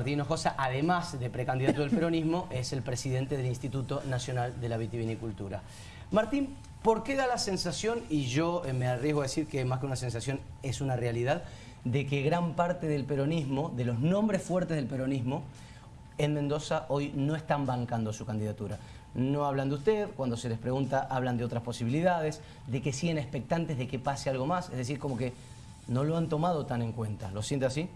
Martín Hinojosa, además de precandidato del peronismo, es el presidente del Instituto Nacional de la Vitivinicultura. Martín, ¿por qué da la sensación, y yo eh, me arriesgo a decir que más que una sensación es una realidad, de que gran parte del peronismo, de los nombres fuertes del peronismo, en Mendoza hoy no están bancando su candidatura? No hablan de usted, cuando se les pregunta hablan de otras posibilidades, de que siguen expectantes de que pase algo más, es decir, como que no lo han tomado tan en cuenta. ¿Lo siente así?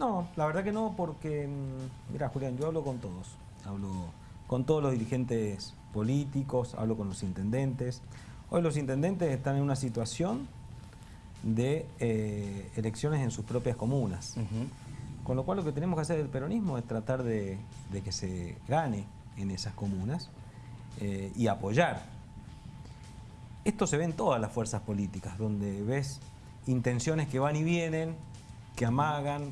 No, la verdad que no, porque, mm, mira Julián, yo hablo con todos, hablo con todos los dirigentes políticos, hablo con los intendentes. Hoy los intendentes están en una situación de eh, elecciones en sus propias comunas. Con lo cual lo que tenemos que hacer el peronismo es tratar de, que se gane en esas comunas eh, y apoyar. Esto se ve en todas las fuerzas políticas, donde ves intenciones que van y vienen, que amagan,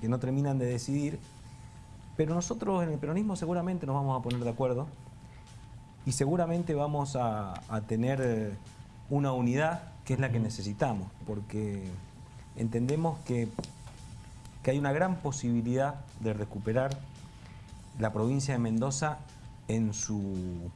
que, no terminan de decidir, pero nosotros en el peronismo seguramente nos vamos a poner de acuerdo y seguramente vamos a, tener eh, una unidad que es la que necesitamos, porque entendemos que, que hay una gran posibilidad de recuperar la provincia de Mendoza en su,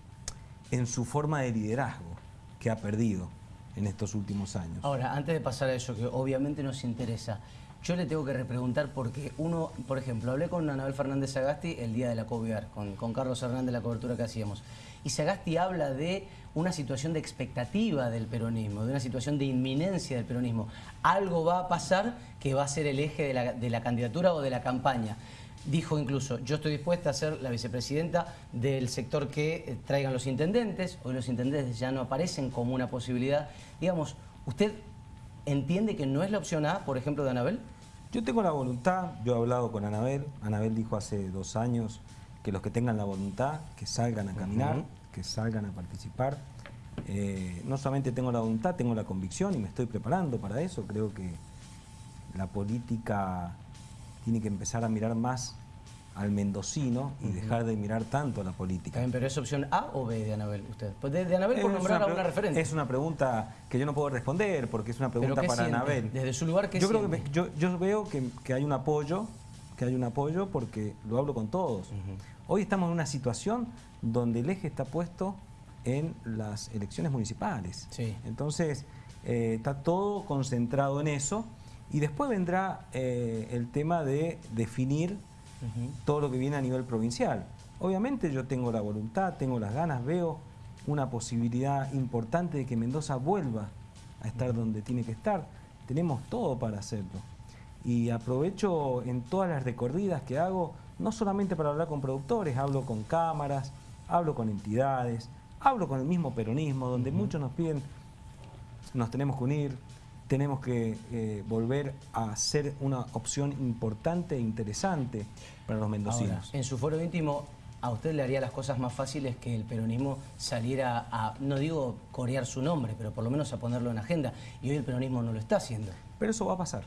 en su forma de liderazgo que ha perdido en estos últimos años. Ahora, antes de pasar a eso, que obviamente nos interesa, yo le tengo que repreguntar porque uno, por ejemplo, hablé con Anabel Fernández Sagasti el día de la COVIAR, con, Carlos Hernández, la cobertura que hacíamos, y Sagasti habla de una situación de expectativa del peronismo, de una situación de inminencia del peronismo. Algo va a pasar que va a ser el eje de la, de la candidatura o de la campaña. Dijo incluso, yo estoy dispuesta a ser la vicepresidenta del sector que eh, traigan los intendentes. Hoy los intendentes ya no aparecen como una posibilidad. Digamos, ¿usted entiende que no es la opción A, por ejemplo, de Anabel? Yo tengo la voluntad, yo he hablado con Anabel. Anabel dijo hace dos años que los que tengan la voluntad, que salgan a caminar, que salgan a participar. Eh, no solamente tengo la voluntad, tengo la convicción y me estoy preparando para eso. Creo que la política tiene que empezar a mirar más al mendocino y dejar de mirar tanto a la política. pero ¿es opción A o B de Anabel usted? Pues de, Anabel por nombrar a una referente. Es una pregunta que yo no puedo responder porque es una pregunta para Anabel. Desde su lugar, ¿qué yo creo que yo, veo que, hay un apoyo, que hay un apoyo porque lo hablo con todos. Hoy estamos en una situación donde el eje está puesto en las elecciones municipales. Entonces, eh, está todo concentrado en eso y después vendrá eh, el tema de definir todo lo que viene a nivel provincial. Obviamente yo tengo la voluntad, tengo las ganas, veo una posibilidad importante de que Mendoza vuelva a estar donde tiene que estar. Tenemos todo para hacerlo. Y aprovecho en todas las recorridas que hago, no solamente para hablar con productores, hablo con cámaras, hablo con entidades, hablo con el mismo peronismo, donde muchos nos piden, nos tenemos que unir, tenemos que eh, volver a ser una opción importante e interesante para los mendocinos. en su foro íntimo, ¿a usted le haría las cosas más fáciles que el peronismo saliera a, no digo corear su nombre, pero por lo menos a ponerlo en agenda? Y hoy el peronismo no lo está haciendo. Pero eso va a pasar.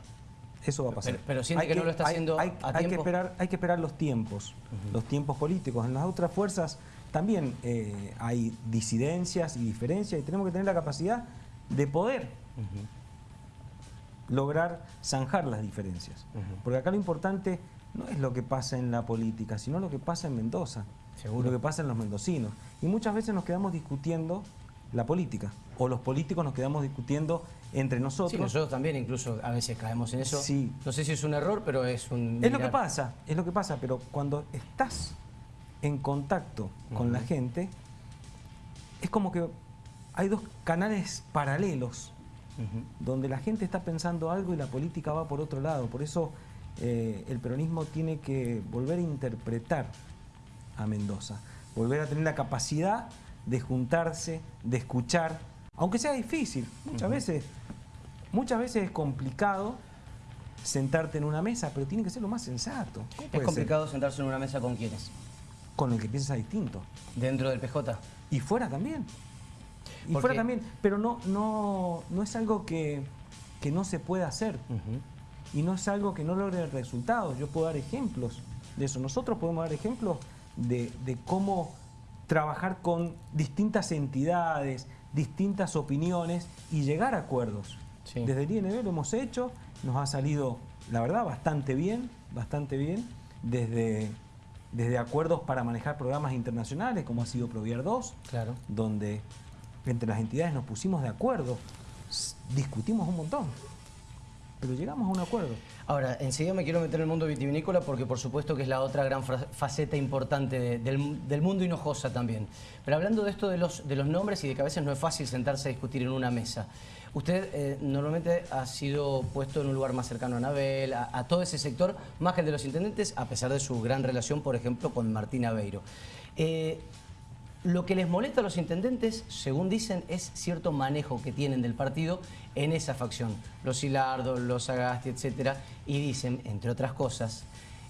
Eso va a pasar. Pero, siente que, no lo está haciendo hay, a tiempo. Que esperar, hay que esperar los tiempos, los tiempos políticos. En las otras fuerzas también eh, hay disidencias y diferencias y tenemos que tener la capacidad de poder lograr zanjar las diferencias. Porque acá lo importante no es lo que pasa en la política, sino lo que pasa en Mendoza, lo que pasa en los mendocinos. Y muchas veces nos quedamos discutiendo la política, o los políticos nos quedamos discutiendo entre nosotros. Sí, nosotros también incluso a veces caemos en eso. Sí. No sé si es un error, pero es un... Es lo que pasa, es lo que pasa, pero cuando estás en contacto con la gente, es como que hay dos canales paralelos donde la gente está pensando algo y la política va por otro lado. Por eso eh, el peronismo tiene que volver a interpretar a Mendoza, volver a tener la capacidad de juntarse, de escuchar, aunque sea difícil. Muchas, veces, muchas veces es complicado sentarte en una mesa, pero tiene que ser lo más sensato. ¿Es complicado sentarse en una mesa con quiénes? Con el que piensa distinto. ¿Dentro del PJ? Y fuera también. Y fuera también, pero no, no, no es algo que, no se pueda hacer. Y no es algo que no logre resultados. Yo puedo dar ejemplos de eso. Nosotros podemos dar ejemplos de, cómo trabajar con distintas entidades, distintas opiniones y llegar a acuerdos. Desde el INB lo hemos hecho, nos ha salido, la verdad, bastante bien, bastante bien. desde, desde acuerdos para manejar programas internacionales, como ha sido Proviar 2, claro. donde entre las entidades nos pusimos de acuerdo, discutimos un montón pero llegamos a un acuerdo. Ahora, enseguida me quiero meter en el mundo vitivinícola porque por supuesto que es la otra gran faceta importante del, mundo hinojosa también. Pero hablando de esto de los, de los nombres y de que a veces no es fácil sentarse a discutir en una mesa. Usted eh, normalmente ha sido puesto en un lugar más cercano a Anabel, a, todo ese sector, más que el de los intendentes, a pesar de su gran relación, por ejemplo, con Martín Aveiro. Eh, lo que les molesta a los intendentes, según dicen, es cierto manejo que tienen del partido en esa facción. Los Hilardo, los Agasti, etc. Y dicen, entre otras cosas,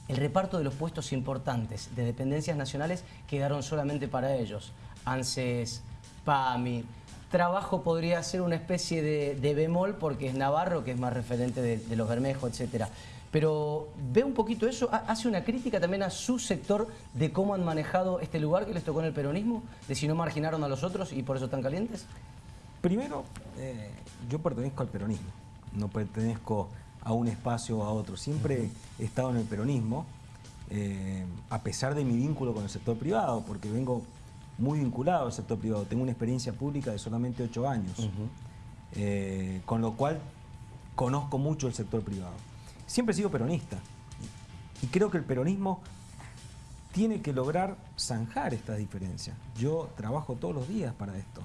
el reparto de los puestos importantes de dependencias nacionales quedaron solamente para ellos. ANSES, PAMI. Trabajo podría ser una especie de, bemol porque es Navarro, que es más referente de, de los Bermejos, etc pero ve un poquito eso, hace una crítica también a su sector de cómo han manejado este lugar que les tocó en el peronismo, de si no marginaron a los otros y por eso están calientes. Primero, eh, yo pertenezco al peronismo, no pertenezco a un espacio o a otro, siempre he estado en el peronismo, eh, a pesar de mi vínculo con el sector privado, porque vengo muy vinculado al sector privado, tengo una experiencia pública de solamente ocho años, eh, con lo cual conozco mucho el sector privado siempre he sido peronista. Y creo que el peronismo tiene que lograr zanjar estas diferencias. Yo trabajo todos los días para esto,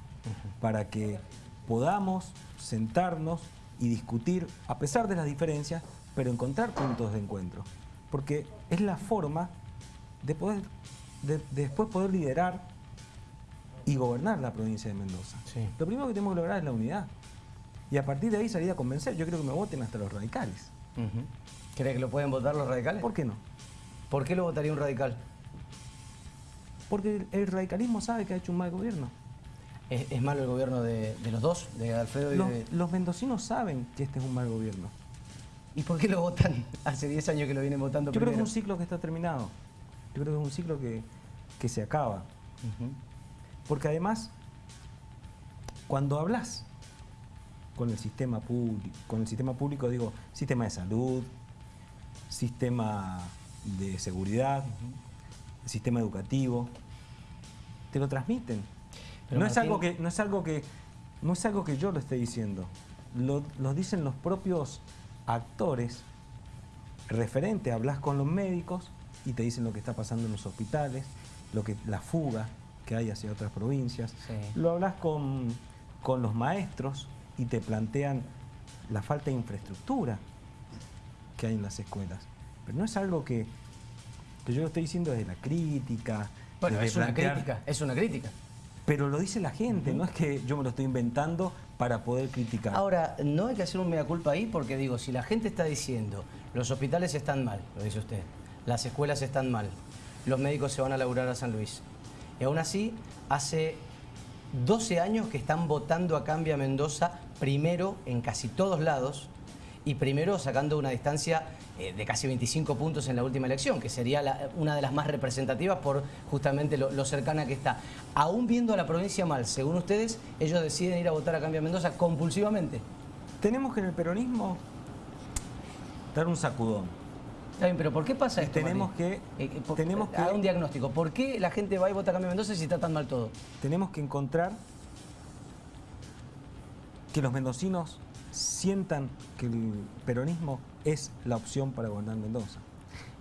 para que podamos sentarnos y discutir, a pesar de las diferencias, pero encontrar puntos de encuentro. Porque es la forma de, poder, de, después poder liderar y gobernar la provincia de Mendoza. Lo primero que tenemos que lograr es la unidad. Y a partir de ahí salir a convencer. Yo creo que me voten hasta los radicales. ¿Cree que lo pueden votar los radicales? ¿Por qué no? ¿Por qué lo votaría un radical? Porque el radicalismo sabe que ha hecho un mal gobierno. ¿Es, malo el gobierno de, los dos, de Alfredo y los, de...? Los mendocinos saben que este es un mal gobierno. ¿Y por qué lo votan? Hace 10 años que lo vienen votando Yo creo que es un ciclo que está terminado. Yo creo que es un ciclo que, se acaba. Porque además, cuando hablas con el sistema público, con el sistema público digo, sistema de salud, sistema de seguridad, sistema educativo, te lo transmiten. no, es algo que, no, es algo que, no es algo que yo lo esté diciendo, lo, dicen los propios actores referentes, hablas con los médicos y te dicen lo que está pasando en los hospitales, lo que, la fuga que hay hacia otras provincias, lo hablas con, con los maestros y te plantean la falta de infraestructura que hay en las escuelas. Pero no es algo que, yo lo estoy diciendo desde la crítica. Bueno, es una crítica, es una crítica. Pero lo dice la gente, no es que yo me lo estoy inventando para poder criticar. Ahora, no hay que hacer un mea culpa ahí porque digo, si la gente está diciendo los hospitales están mal, lo dice usted, las escuelas están mal, los médicos se van a laburar a San Luis, y aún así hace 12 años que están votando a Cambia Mendoza primero en casi todos lados y primero sacando una distancia eh, de casi 25 puntos en la última elección, que sería una de las más representativas por justamente lo, cercana que está. Aún viendo a la provincia mal, según ustedes, ellos deciden ir a votar a Cambia Mendoza compulsivamente. Tenemos que en el peronismo dar un sacudón. Está bien, pero ¿por qué pasa esto? Tenemos que, eh, tenemos que... un diagnóstico. ¿Por qué la gente va y vota a Cambia Mendoza si está tan mal todo? Tenemos que encontrar que los mendocinos sientan que el peronismo es la opción para gobernar Mendoza.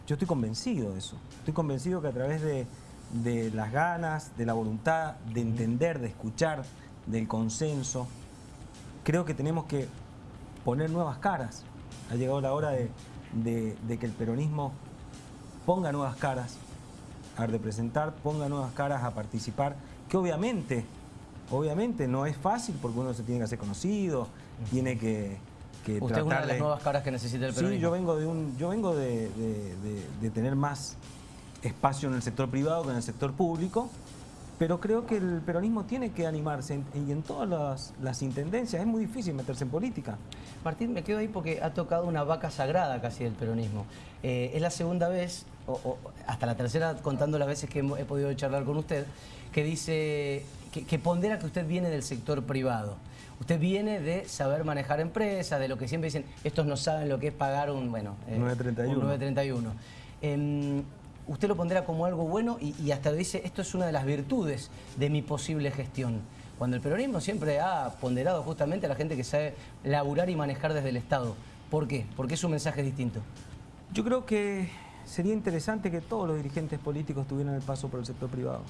Yo estoy convencido de eso. Estoy convencido que a través de, las ganas, de la voluntad, de entender, de escuchar, del consenso, creo que tenemos que poner nuevas caras. Ha llegado la hora de, que el peronismo ponga nuevas caras a representar, ponga nuevas caras a participar, que obviamente Obviamente no es fácil porque uno se tiene que hacer conocido, tiene que, que Usted es una de las nuevas caras que necesita el peronismo. Sí, yo vengo de un, yo vengo de, tener más espacio en el sector privado que en el sector público, pero creo que el peronismo tiene que animarse y en todas las, intendencias es muy difícil meterse en política. Martín, me quedo ahí porque ha tocado una vaca sagrada casi del peronismo. Eh, es la segunda vez, o, hasta la tercera contando las veces que he podido charlar con usted, que dice que, pondera que usted viene del sector privado. Usted viene de saber manejar empresas, de lo que siempre dicen, estos no saben lo que es pagar un, bueno, 931. Eh, un 931. em, usted lo pondrá como algo bueno y, y hasta dice, esto es una de las virtudes de mi posible gestión. Cuando el peronismo siempre ha ponderado justamente a la gente que sabe laburar y manejar desde el Estado. ¿Por qué? Porque es un mensaje distinto. Yo creo que sería interesante que todos los dirigentes políticos tuvieran el paso por el sector privado.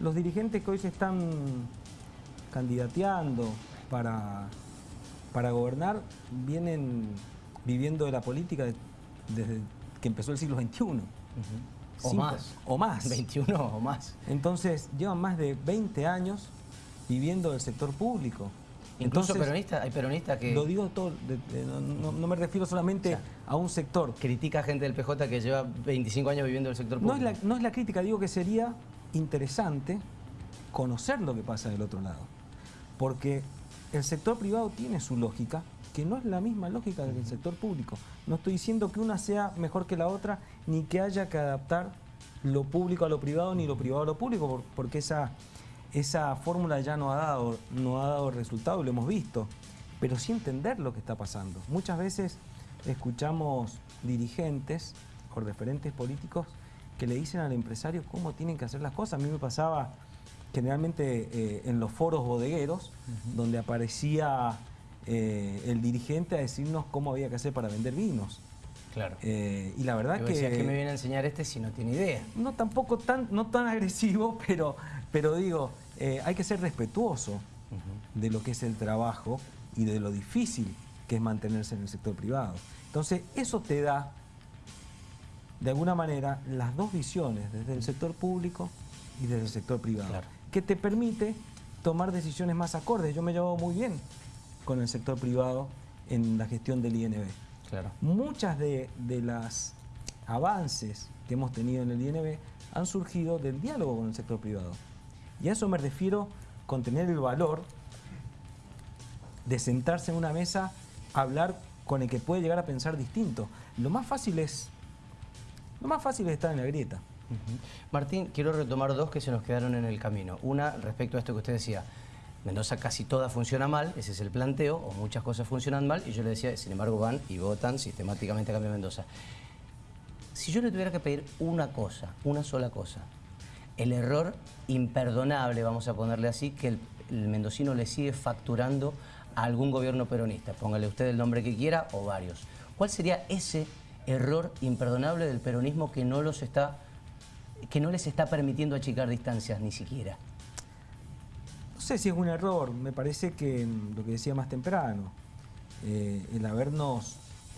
Los dirigentes que hoy se están candidateando para, para gobernar vienen viviendo de la política desde que empezó el siglo XXI. O más. O más. 21 o más. Entonces, llevan más de 20 años viviendo del sector público. Incluso peronistas, hay peronistas que... Lo digo todo, no, me refiero solamente a un sector. Critica a gente del PJ que lleva 25 años viviendo del sector público. No es, la, no es la crítica, digo que sería interesante conocer lo que pasa del otro lado. Porque el sector privado tiene su lógica, que no es la misma lógica del sector público. No estoy diciendo que una sea mejor que la otra, ni que haya que adaptar lo público a lo privado, ni lo privado a lo público, porque esa esa fórmula ya no ha, dado, no ha dado resultado, lo hemos visto, pero sí entender lo que está pasando. Muchas veces escuchamos dirigentes o referentes políticos que le dicen al empresario cómo tienen que hacer las cosas. A mí me pasaba generalmente eh, en los foros bodegueros, donde aparecía eh, el dirigente a decirnos cómo había que hacer para vender vinos. Claro. Eh, y la verdad que... que me viene a enseñar este si no tiene idea? No, tampoco tan, no tan agresivo, pero, pero digo, eh, hay que ser respetuoso de lo que es el trabajo y de lo difícil que es mantenerse en el sector privado. Entonces, eso te da, de alguna manera, las dos visiones, desde el sector público y desde el sector privado, que te permite tomar decisiones más acordes. Yo me llevo muy bien con el sector privado en la gestión del INB. Muchas de, de las avances que hemos tenido en el INB han surgido del diálogo con el sector privado. Y a eso me refiero con tener el valor de sentarse en una mesa, hablar con el que puede llegar a pensar distinto. Lo más fácil es, lo más fácil es estar en la grieta. Martín, quiero retomar dos que se nos quedaron en el camino. Una, respecto a esto que usted decía, Mendoza casi toda funciona mal, ese es el planteo, o muchas cosas funcionan mal, y yo le decía, sin embargo van y votan sistemáticamente a cambio de Mendoza. Si yo le tuviera que pedir una cosa, una sola cosa, el error imperdonable, vamos a ponerle así, que el, mendocino le sigue facturando a algún gobierno peronista, póngale usted el nombre que quiera o varios. ¿Cuál sería ese error imperdonable del peronismo que no, los está, que no les está permitiendo achicar distancias ni siquiera? No sé si es un error, me parece que lo que decía más temprano, eh, el habernos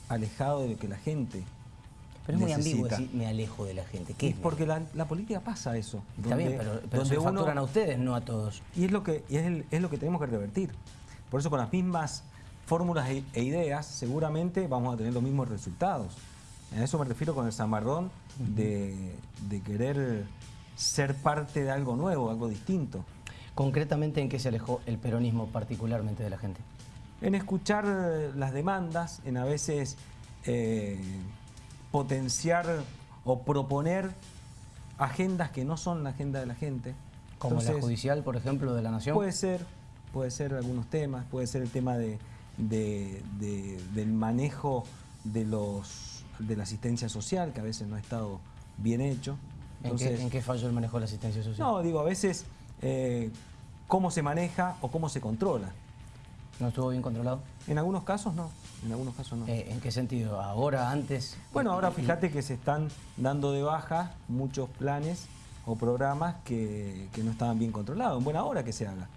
alejado de lo que la gente pero es muy ambiguo decir me alejo de la gente. ¿Qué es porque la, política pasa eso. Está bien, pero, pero se facturan a ustedes, no a todos. Y es lo que, es, lo que tenemos que revertir. Por eso con las mismas fórmulas e, e, ideas seguramente vamos a tener los mismos resultados. A eso me refiero con el zamarrón de, de querer ser parte de algo nuevo, algo distinto. Concretamente, ¿en qué se alejó el peronismo particularmente de la gente? En escuchar eh, las demandas, en a veces eh, potenciar o proponer agendas que no son la agenda de la gente. Como la judicial, por ejemplo, de la Nación. Puede ser, puede ser algunos temas, puede ser el tema de, del manejo de, los, de la asistencia social, que a veces no ha estado bien hecho. ¿En, qué, falló el manejo de la asistencia social? No, digo, a veces eh, cómo se maneja o cómo se controla. ¿No estuvo bien controlado? En algunos casos no, en algunos casos no. Eh, ¿En qué sentido? ¿Ahora, antes? Bueno, ahora fíjate que se están dando de baja muchos planes o programas que, no estaban bien controlados. En buena hora que se haga.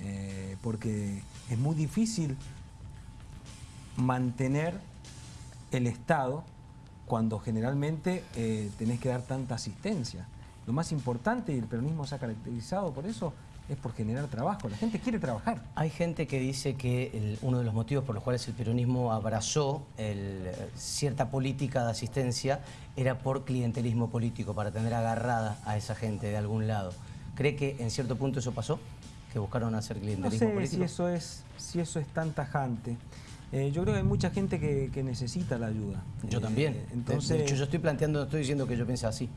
Eh, porque es muy difícil mantener el Estado cuando generalmente eh, tenés que dar tanta asistencia. Lo más importante, y el peronismo se ha caracterizado por eso, es por generar trabajo. La gente quiere trabajar. Hay gente que dice que uno de los motivos por los cuales el peronismo abrazó cierta política de asistencia era por clientelismo político, para tener agarrada a esa gente de algún lado. ¿Cree que en cierto punto eso pasó? ¿Que buscaron hacer clientelismo no sé político? Si eso, es, si eso es tan tajante. Eh, yo creo que hay mucha gente que, necesita la ayuda. Yo eh, también. Entonces, de hecho, yo estoy planteando, no estoy diciendo que yo piense así.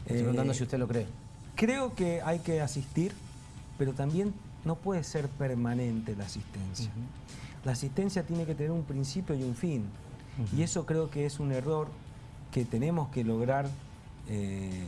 Estoy eh, preguntando si usted lo cree. Creo que hay que asistir pero también no puede ser permanente la asistencia. La asistencia tiene que tener un principio y un fin. Y eso creo que es un error que tenemos que lograr eh,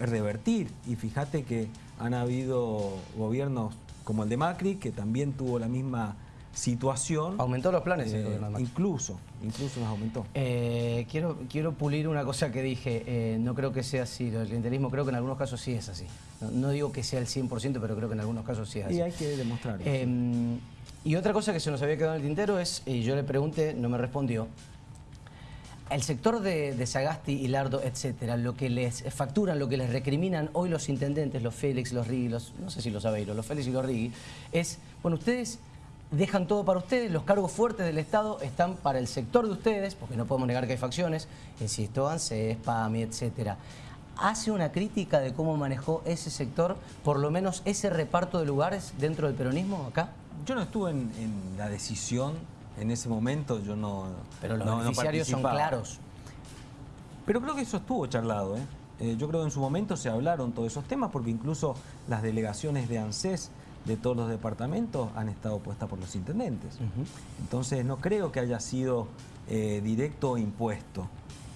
revertir. Y fíjate que han habido gobiernos como el de Macri, que también tuvo la misma situación. Aumentó los planes el Eh, incluso, incluso nos aumentó. Eh, quiero, quiero pulir una cosa que dije, eh, no creo que sea así, lo del clientelismo creo que en algunos casos sí es así. No, no digo que sea el 100%, pero creo que en algunos casos sí es así. Y hay que demostrarlo. Eh, y otra cosa que se nos había quedado en el tintero es, y yo le pregunté, no me respondió, el sector de, de Sagasti y Lardo, etcétera, lo que les facturan, lo que les recriminan hoy los intendentes, los Félix, los Rigui, los, no sé si los Aveiro, los Félix y los Rigui, es, bueno, ustedes dejan todo para ustedes, los cargos fuertes del Estado están para el sector de ustedes, porque no podemos negar que hay facciones, insisto, ANSES, PAMI, etcétera. ¿Hace una crítica de cómo manejó ese sector, por lo menos ese reparto de lugares dentro del peronismo acá? Yo no estuve en, en la decisión en ese momento, yo no Pero los no- no beneficiarios son claros. Pero creo que eso estuvo charlado. ¿eh? Eh, yo creo que en su momento se hablaron todos esos temas porque incluso las delegaciones de ANSES de todos los departamentos han estado puestas por los intendentes. Entonces no creo que haya sido eh, directo o impuesto.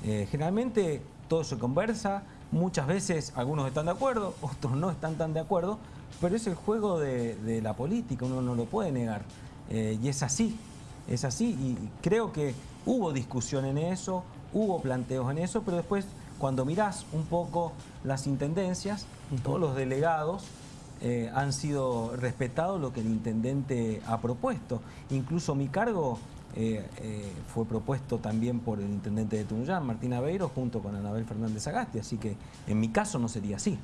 Eh, generalmente todo se conversa, muchas veces algunos están de acuerdo, otros no están tan de acuerdo, pero es el juego de, de la política, uno no lo puede negar. Eh, y es así, es así. Y creo que hubo discusión en eso, hubo planteos en eso, pero después cuando mirás un poco las intendencias, todos los delegados eh, han sido respetados lo que el intendente ha propuesto. Incluso mi cargo eh, eh, fue propuesto también por el intendente de Tunuyán, Martín Aveiro, junto con Anabel Fernández Agasti, así que en mi caso no sería así.